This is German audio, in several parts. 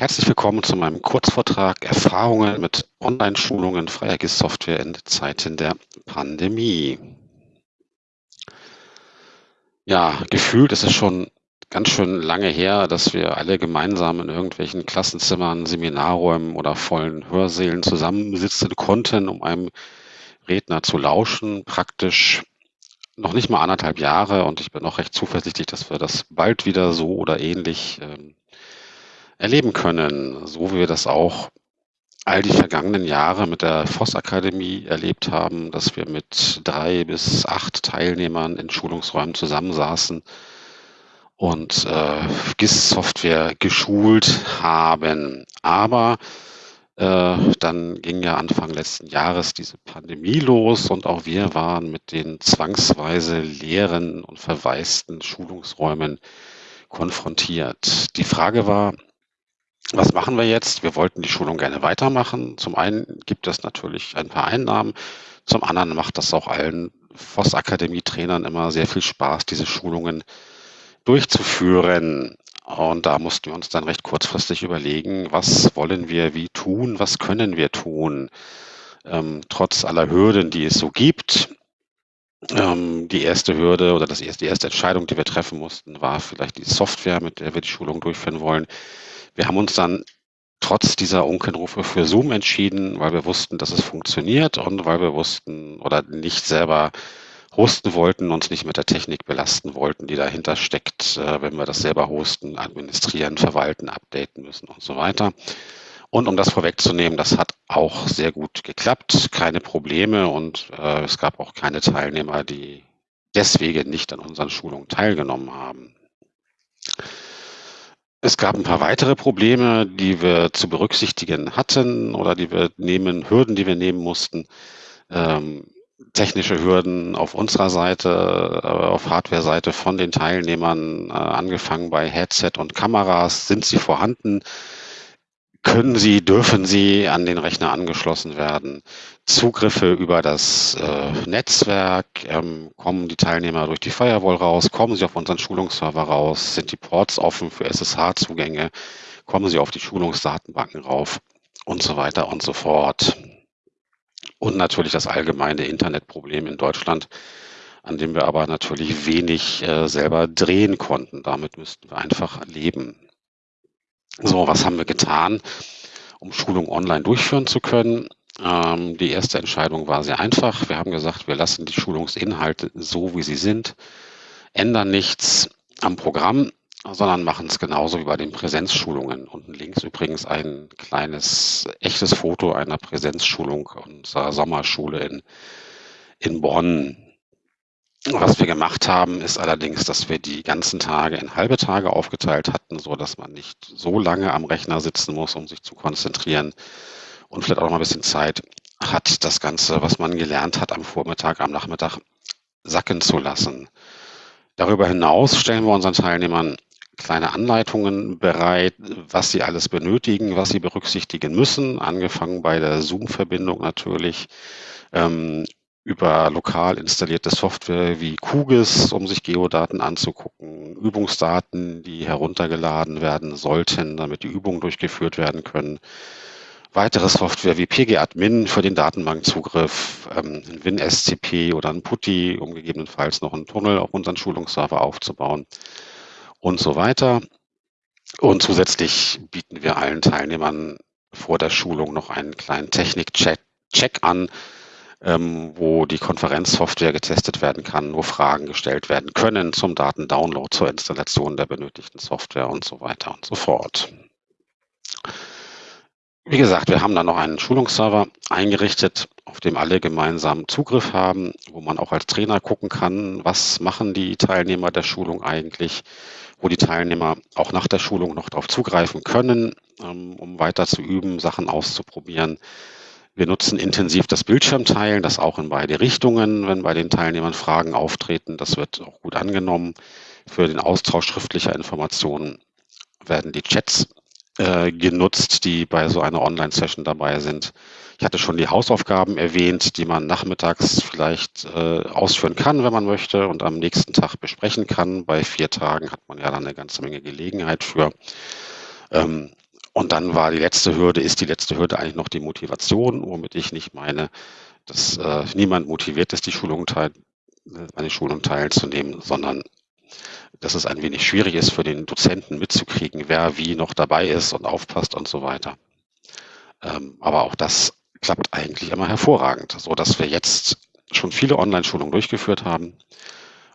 Herzlich willkommen zu meinem Kurzvortrag Erfahrungen mit Online-Schulungen freier GIS-Software in Zeiten der Pandemie. Ja, gefühlt ist es schon ganz schön lange her, dass wir alle gemeinsam in irgendwelchen Klassenzimmern, Seminarräumen oder vollen Hörsälen zusammensitzen konnten, um einem Redner zu lauschen. Praktisch noch nicht mal anderthalb Jahre und ich bin auch recht zuversichtlich, dass wir das bald wieder so oder ähnlich ähm, erleben können, so wie wir das auch all die vergangenen Jahre mit der Voss-Akademie erlebt haben, dass wir mit drei bis acht Teilnehmern in Schulungsräumen zusammensaßen und äh, GIS-Software geschult haben. Aber äh, dann ging ja Anfang letzten Jahres diese Pandemie los und auch wir waren mit den zwangsweise leeren und verwaisten Schulungsräumen konfrontiert. Die Frage war, was machen wir jetzt? Wir wollten die Schulung gerne weitermachen. Zum einen gibt es natürlich ein paar Einnahmen. Zum anderen macht das auch allen Voss-Akademie-Trainern immer sehr viel Spaß, diese Schulungen durchzuführen. Und da mussten wir uns dann recht kurzfristig überlegen, was wollen wir wie tun, was können wir tun, ähm, trotz aller Hürden, die es so gibt. Ähm, die erste Hürde oder das erste, die erste Entscheidung, die wir treffen mussten, war vielleicht die Software, mit der wir die Schulung durchführen wollen. Wir haben uns dann trotz dieser Unkenrufe für Zoom entschieden, weil wir wussten, dass es funktioniert und weil wir wussten oder nicht selber hosten wollten, uns nicht mit der Technik belasten wollten, die dahinter steckt, äh, wenn wir das selber hosten, administrieren, verwalten, updaten müssen und so weiter. Und um das vorwegzunehmen, das hat auch sehr gut geklappt, keine Probleme und äh, es gab auch keine Teilnehmer, die deswegen nicht an unseren Schulungen teilgenommen haben. Es gab ein paar weitere Probleme, die wir zu berücksichtigen hatten oder die wir nehmen, Hürden, die wir nehmen mussten. Ähm, technische Hürden auf unserer Seite, äh, auf Hardware-Seite von den Teilnehmern, äh, angefangen bei Headset und Kameras. Sind sie vorhanden? Können sie, dürfen sie an den Rechner angeschlossen werden. Zugriffe über das äh, Netzwerk, ähm, kommen die Teilnehmer durch die Firewall raus, kommen sie auf unseren Schulungsserver raus, sind die Ports offen für SSH-Zugänge, kommen sie auf die Schulungsdatenbanken rauf und so weiter und so fort. Und natürlich das allgemeine Internetproblem in Deutschland, an dem wir aber natürlich wenig äh, selber drehen konnten. Damit müssten wir einfach leben. So, was haben wir getan, um Schulung online durchführen zu können? Ähm, die erste Entscheidung war sehr einfach. Wir haben gesagt, wir lassen die Schulungsinhalte so, wie sie sind, ändern nichts am Programm, sondern machen es genauso wie bei den Präsenzschulungen. Unten links übrigens ein kleines, echtes Foto einer Präsenzschulung unserer Sommerschule in, in Bonn. Was wir gemacht haben, ist allerdings, dass wir die ganzen Tage in halbe Tage aufgeteilt hatten, so dass man nicht so lange am Rechner sitzen muss, um sich zu konzentrieren und vielleicht auch noch mal ein bisschen Zeit hat, das Ganze, was man gelernt hat am Vormittag, am Nachmittag sacken zu lassen. Darüber hinaus stellen wir unseren Teilnehmern kleine Anleitungen bereit, was sie alles benötigen, was sie berücksichtigen müssen, angefangen bei der Zoom-Verbindung natürlich, ähm, über lokal installierte Software wie QGIS, um sich Geodaten anzugucken, Übungsdaten, die heruntergeladen werden sollten, damit die Übungen durchgeführt werden können. Weitere Software wie PGAdmin für den Datenbankzugriff, ähm, WinSCP oder ein PuTTY, um gegebenenfalls noch einen Tunnel auf unseren Schulungsserver aufzubauen und so weiter. Und zusätzlich bieten wir allen Teilnehmern vor der Schulung noch einen kleinen Technik-Check an, ähm, wo die Konferenzsoftware getestet werden kann, wo Fragen gestellt werden können zum Datendownload, zur Installation der benötigten Software und so weiter und so fort. Wie gesagt, wir haben da noch einen Schulungsserver eingerichtet, auf dem alle gemeinsam Zugriff haben, wo man auch als Trainer gucken kann, was machen die Teilnehmer der Schulung eigentlich, wo die Teilnehmer auch nach der Schulung noch darauf zugreifen können, ähm, um weiter zu üben, Sachen auszuprobieren. Wir nutzen intensiv das Bildschirmteilen, das auch in beide Richtungen, wenn bei den Teilnehmern Fragen auftreten. Das wird auch gut angenommen. Für den Austausch schriftlicher Informationen werden die Chats äh, genutzt, die bei so einer Online-Session dabei sind. Ich hatte schon die Hausaufgaben erwähnt, die man nachmittags vielleicht äh, ausführen kann, wenn man möchte, und am nächsten Tag besprechen kann. Bei vier Tagen hat man ja dann eine ganze Menge Gelegenheit für. Ähm, und dann war die letzte Hürde ist die letzte Hürde eigentlich noch die Motivation, womit ich nicht meine, dass, äh, niemand motiviert ist, die Schulung teil an den Schulungen teilzunehmen, sondern dass es ein wenig schwierig ist für den Dozenten mitzukriegen, wer wie noch dabei ist und aufpasst und so weiter. Ähm, aber auch das klappt eigentlich immer hervorragend, so dass wir jetzt schon viele Online-Schulungen durchgeführt haben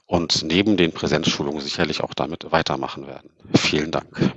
und neben den Präsenzschulungen sicherlich auch damit weitermachen werden. Vielen Dank.